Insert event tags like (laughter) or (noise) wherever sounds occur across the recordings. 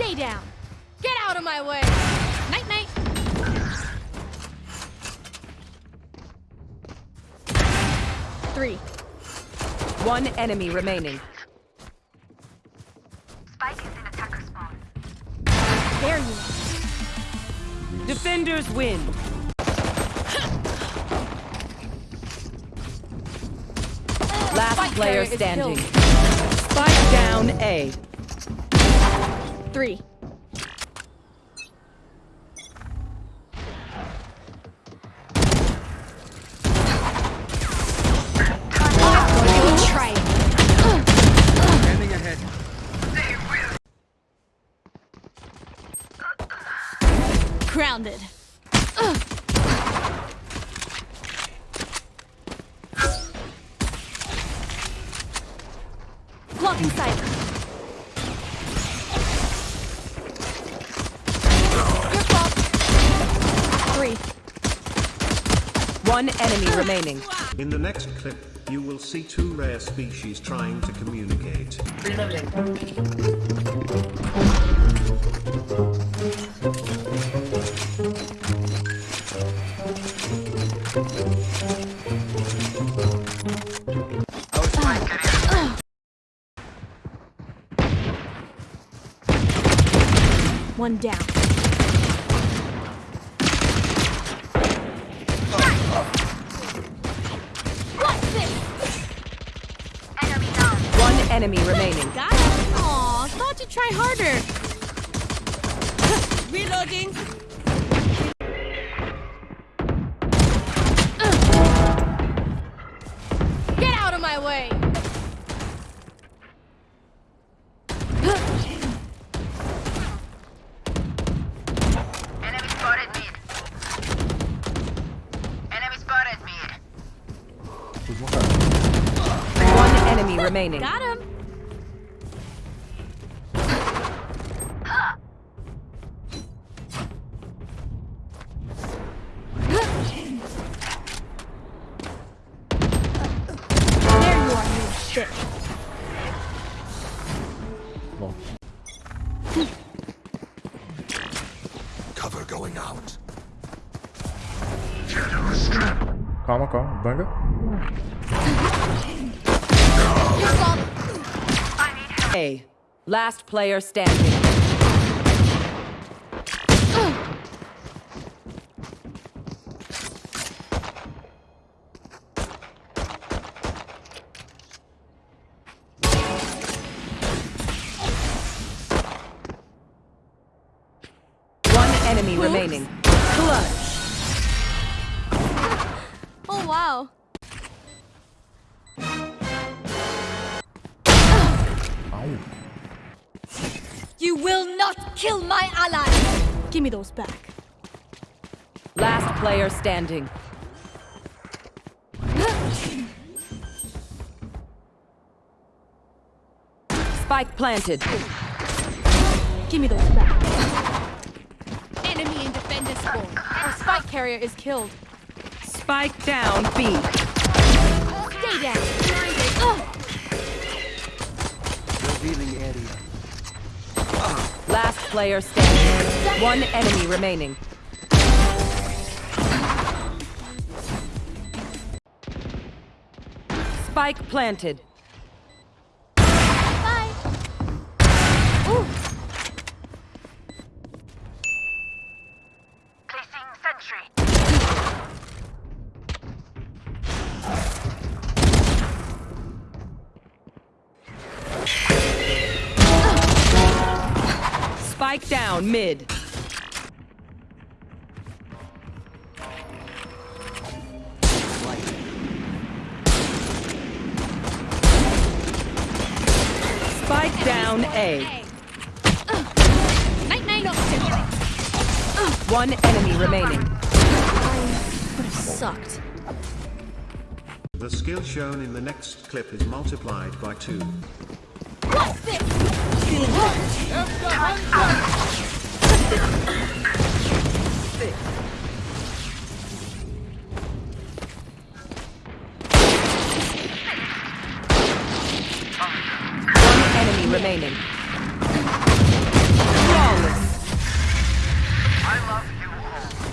Stay down. Get out of my way. Night night. Three. One enemy remaining. Spike is in attacker spawn. There you are. Defenders win. Last Spike player standing. Spike down A. Three. Grounded. Blocking sight. Your fault. Three. One enemy remaining. In the next clip, you will see two rare species trying to communicate. One down. What's this? Enemy down. One enemy remaining. Got it. Aw, thought you'd try harder. (laughs) Reloading. Get out of my way. Enemy Cover going out. Calma, calma. Banga. Your fault. Last player standing. Enemy remaining. Clutch. Oh wow. You will not kill my ally. Give me those back. Last player standing. Spike planted. Give me those back. Enemy in defender spawn. Our spike carrier is killed. Spike down B. Stay down. Ugh. Revealing area. Last player standing. One enemy remaining. Spike planted. Spike down mid. Spike down A. Night night. One enemy remaining. Would have sucked. The skill shown in the next clip is multiplied by two. What's this? remaining.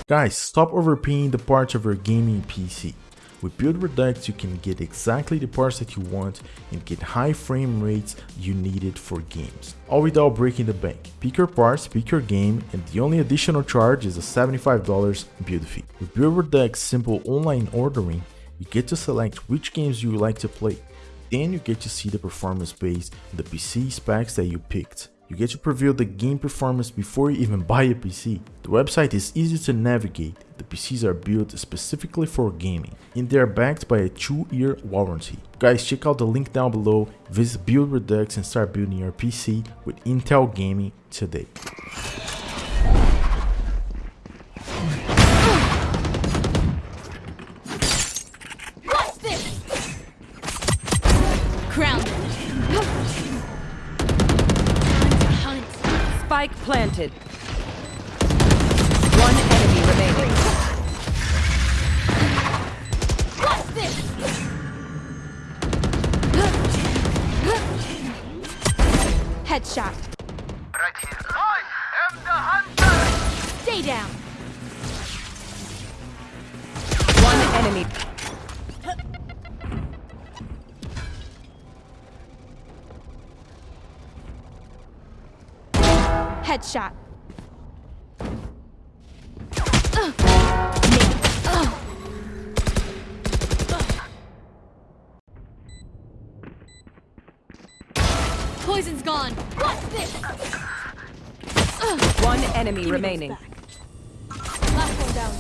Guys, stop overpaying the parts of your gaming PC. With Build Redux, you can get exactly the parts that you want and get high frame rates you needed for games, all without breaking the bank. Pick your parts, pick your game, and the only additional charge is a $75 build fee. With Build Redux simple online ordering, you get to select which games you like to play. Then you get to see the performance based the PC specs that you picked. You get to preview the game performance before you even buy a PC. The website is easy to navigate, the PCs are built specifically for gaming, and they are backed by a 2-year warranty. Guys, check out the link down below, visit Build Redux and start building your PC with Intel Gaming today. Planted. Headshot. Right here. I am the hunter! Stay down. One enemy. Headshot. Poison's gone. What's this? One enemy Give remaining. Last one down.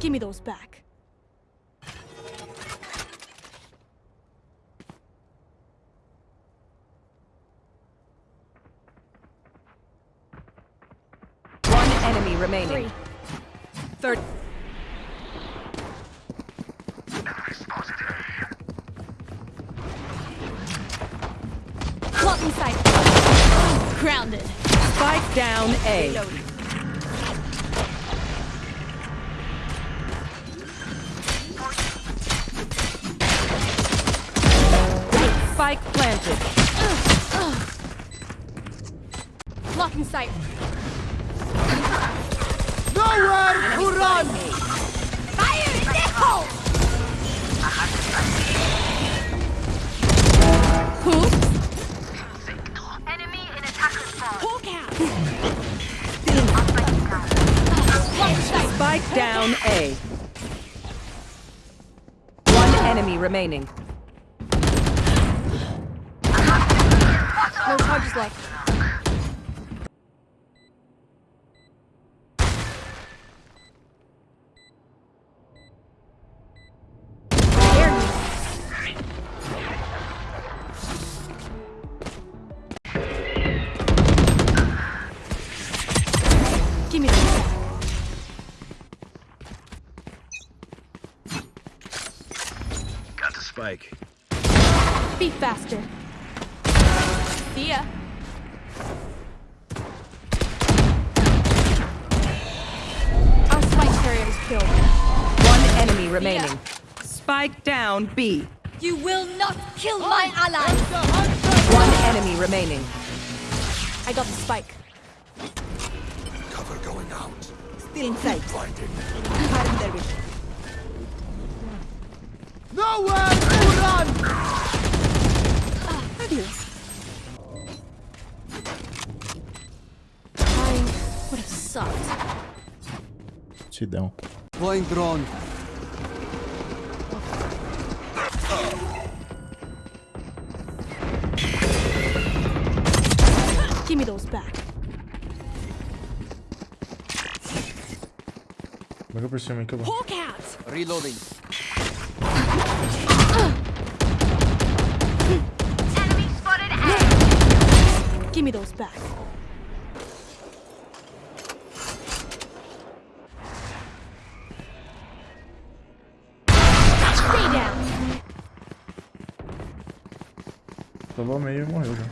Give me those back. One enemy remaining. Three. Third. Blocking sight. Grounded. Spike down A. Reloading. Spike planted. Blocking sight. Nowhere to run! Fire in the hole! Who? Enemy in attacker spawn. Hawk out! Blocking sight. Spike down A. One enemy remaining. No charges left. Got the spike. Be faster. See ya. Our spike carrier is killed. One enemy remaining. Spike down B. You will not kill my ally. One enemy remaining. I got the spike. Cover going out. Still inside. Blinding. Harm their vision. Nowhere to run! Fabulous. I would have sucked. Sit down. Flying drone. Give me those back. Venga por cima, que bom. Hawk out! Reloading. Give me those back. Stay down. Tava meio e morreu já.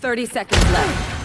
Thirty seconds left.